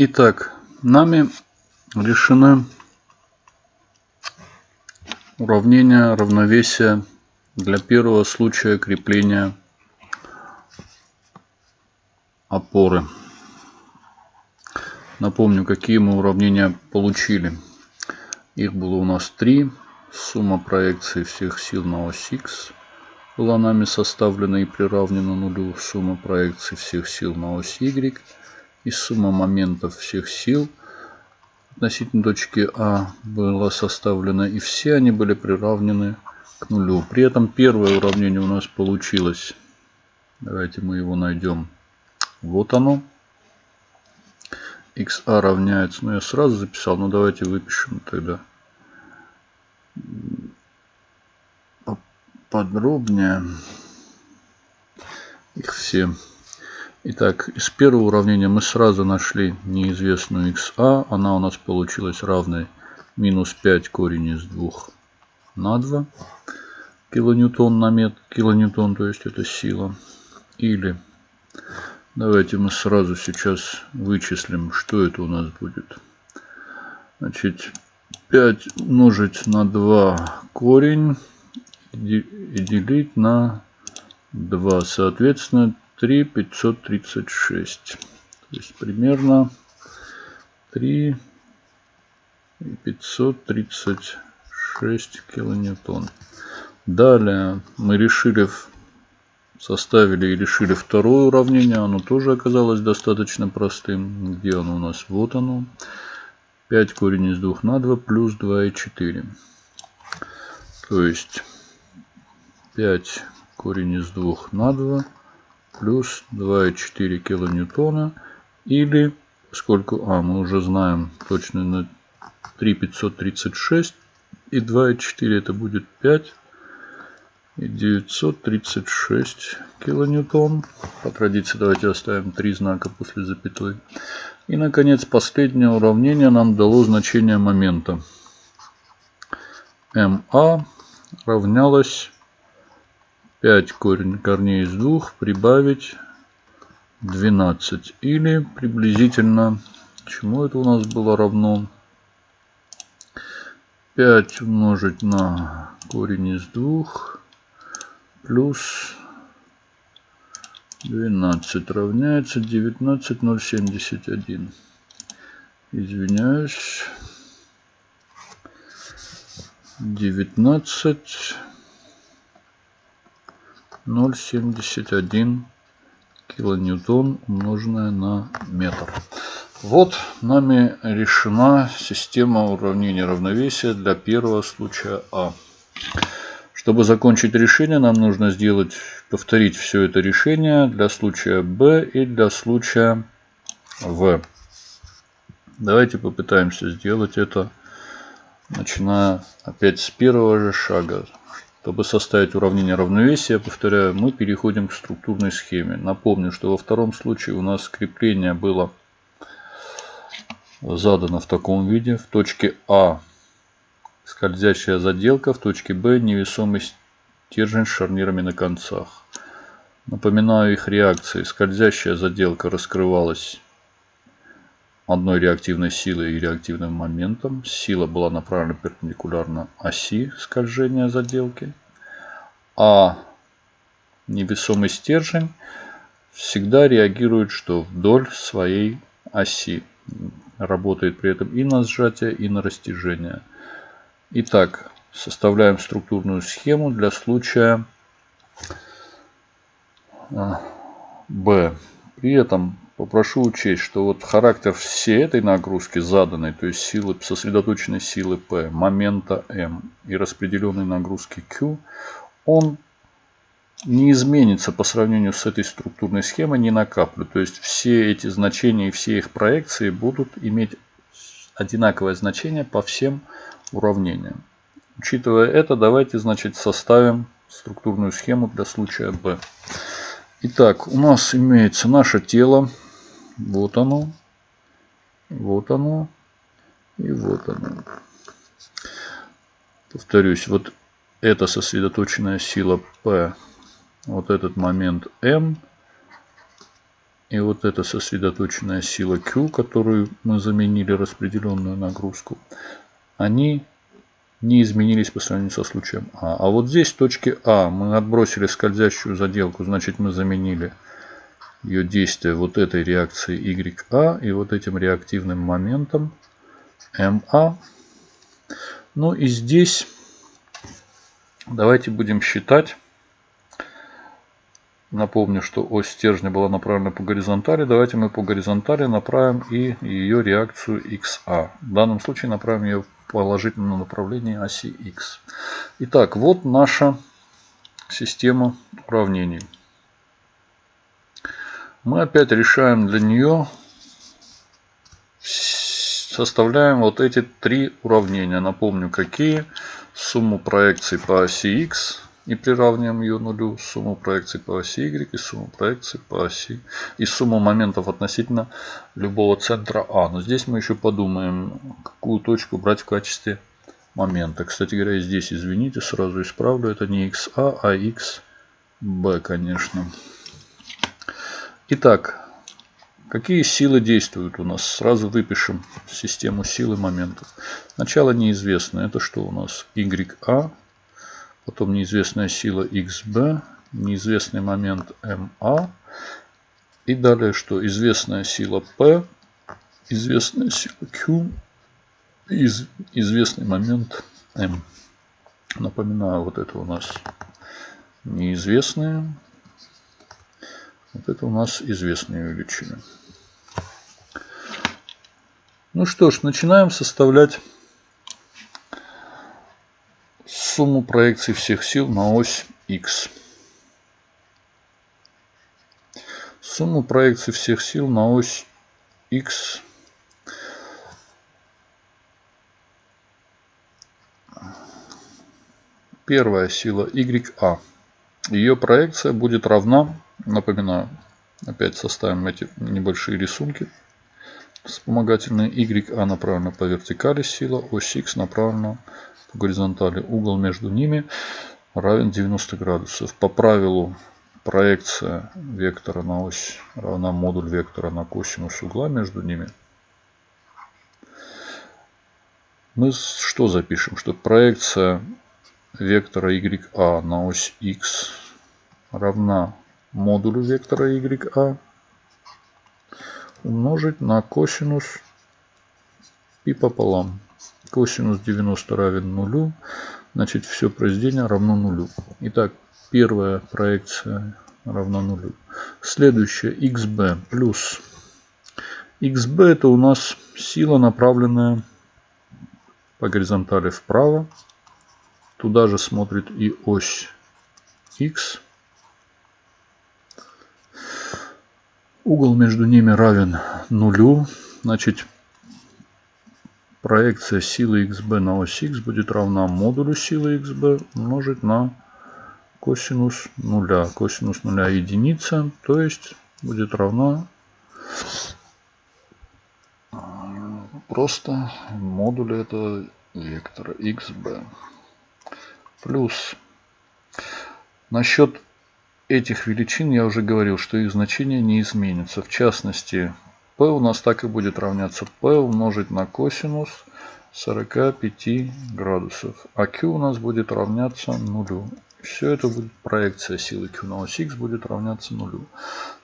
Итак, нами решены уравнение равновесия для первого случая крепления опоры. Напомню, какие мы уравнения получили. Их было у нас три. Сумма проекций всех сил на ось X была нами составлена и приравнена нулю. Сумма проекций всех сил на ось Y и сумма моментов всех сил относительно точки А была составлена. И все они были приравнены к нулю. При этом первое уравнение у нас получилось. Давайте мы его найдем. Вот оно xa равняется, ну я сразу записал, но давайте выпишем тогда подробнее их все. Итак, из первого уравнения мы сразу нашли неизвестную xa. Она у нас получилась равной минус 5 корень из 2 на 2 килоньютон на метр, килоньютон, то есть это сила. Или Давайте мы сразу сейчас вычислим, что это у нас будет. Значит, 5 умножить на 2 корень и делить на 2. Соответственно, 3 536. То есть примерно 3 536 килоньютон. Далее мы решили составили и решили второе уравнение. Оно тоже оказалось достаточно простым. Где оно у нас? Вот оно. 5 корень из 2 на 2 плюс 2 и 4. То есть 5 корень из 2 на 2 плюс 2,4 килоньютона или сколько, а мы уже знаем точно на 3,536 и 2,4 это будет 5 и 936 килоньютон. По традиции давайте оставим три знака после запятой. И, наконец, последнее уравнение нам дало значение момента. МА равнялось 5 корень, корней из 2 прибавить 12. Или приблизительно, чему это у нас было равно? 5 умножить на корень из 2 плюс 12 равняется 19071. Извиняюсь. 19 0,71 килоньютон умноженное на метр. Вот нами решена система уравнения равновесия для первого случая А. Чтобы закончить решение, нам нужно сделать, повторить все это решение для случая B и для случая В. Давайте попытаемся сделать это, начиная опять с первого же шага. Чтобы составить уравнение равновесия, повторяю, мы переходим к структурной схеме. Напомню, что во втором случае у нас крепление было задано в таком виде. В точке А скользящая заделка, в точке Б невесомый стержень с шарнирами на концах. Напоминаю их реакции. Скользящая заделка раскрывалась одной реактивной силой и реактивным моментом. Сила была направлена перпендикулярно оси скольжения заделки. А невесомый стержень всегда реагирует что вдоль своей оси. Работает при этом и на сжатие, и на растяжение. Итак, составляем структурную схему для случая а, Б. При этом попрошу учесть, что вот характер всей этой нагрузки заданной, то есть силы, сосредоточенной силы P, момента M и распределенной нагрузки Q, он не изменится по сравнению с этой структурной схемой ни на каплю. То есть все эти значения и все их проекции будут иметь одинаковое значение по всем уравнениям. Учитывая это, давайте значит составим структурную схему для случая B. Итак, у нас имеется наше тело. Вот оно. Вот оно. И вот оно. Повторюсь, вот эта сосредоточенная сила P, вот этот момент M и вот эта сосредоточенная сила Q, которую мы заменили распределенную нагрузку, они не изменились по сравнению со случаем А. А вот здесь в точке А мы отбросили скользящую заделку, значит мы заменили ее действие вот этой реакции YA и вот этим реактивным моментом MA. Ну и здесь давайте будем считать. Напомню, что ось стержня была направлена по горизонтали. Давайте мы по горизонтали направим и ее реакцию XA. В данном случае направим ее в положительном направлении оси X. Итак, вот наша система уравнений. Мы опять решаем для нее, составляем вот эти три уравнения. Напомню, какие. Сумму проекций по оси X и приравниваем ее нулю, сумму проекций по оси Y и сумму проекций по оси и сумму моментов относительно любого центра А. Но здесь мы еще подумаем, какую точку брать в качестве момента. Кстати говоря, здесь, извините, сразу исправлю, это не XA, а XB, конечно. Итак, какие силы действуют у нас? Сразу выпишем систему силы моментов. Сначала неизвестно, это что у нас? YA потом неизвестная сила XB, неизвестный момент MA, и далее что? Известная сила P, известная сила Q, из, известный момент M. Напоминаю, вот это у нас неизвестные, вот это у нас известные величины. Ну что ж, начинаем составлять сумму проекций всех сил на ось X. Сумму проекций всех сил на ось X Первая сила YA. Ее проекция будет равна, напоминаю, опять составим эти небольшие рисунки. Вспомогательные YA направлена по вертикали сила, ось X направлена по горизонтали. Угол между ними равен 90 градусов. По правилу проекция вектора на ось равна модуль вектора на косинус угла между ними. Мы что запишем? Что проекция вектора YA на ось X равна модулю вектора YA умножить на косинус пи пополам. Косинус 90 равен нулю. Значит, все произведение равно нулю. Итак, первая проекция равна нулю. Следующая xb плюс xb это у нас сила, направленная по горизонтали вправо. Туда же смотрит и ось x. Угол между ними равен нулю. Значит, проекция силы xb на ось x будет равна модулю силы xb умножить на косинус нуля. Косинус нуля единица, то есть будет равна просто модулю этого вектора xb. Плюс насчет этих величин я уже говорил, что их значение не изменится. В частности, p у нас так и будет равняться p умножить на косинус 45 градусов. А q у нас будет равняться нулю. Все это будет проекция силы Q на ось X будет равняться нулю.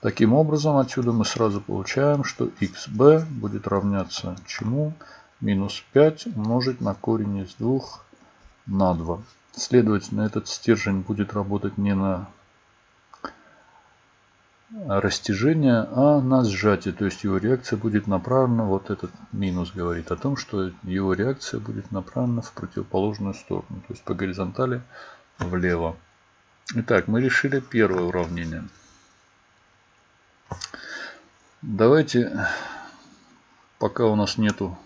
Таким образом, отсюда мы сразу получаем, что XB будет равняться чему? Минус 5 умножить на корень из 2 на 2. Следовательно, этот стержень будет работать не на растяжение, а на сжатие. То есть его реакция будет направлена, вот этот минус говорит о том, что его реакция будет направлена в противоположную сторону. То есть по горизонтали влево. Итак, мы решили первое уравнение. Давайте, пока у нас нету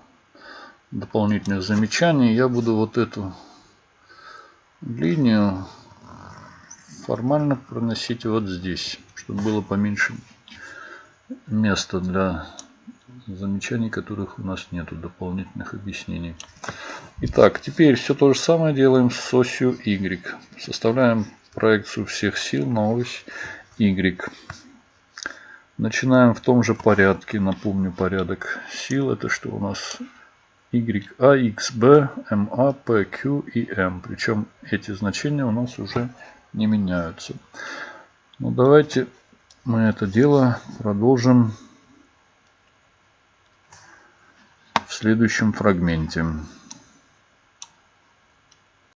дополнительных замечаний, я буду вот эту линию формально проносить вот здесь, чтобы было поменьше места для замечаний, которых у нас нету, дополнительных объяснений. Итак, теперь все то же самое делаем с осью Y. Составляем проекцию всех сил на ось Y. Начинаем в том же порядке. Напомню, порядок сил. Это что у нас? y, a, x, YA, XB, p, q и M. Причем эти значения у нас уже не меняются. Ну давайте мы это дело продолжим в следующем фрагменте.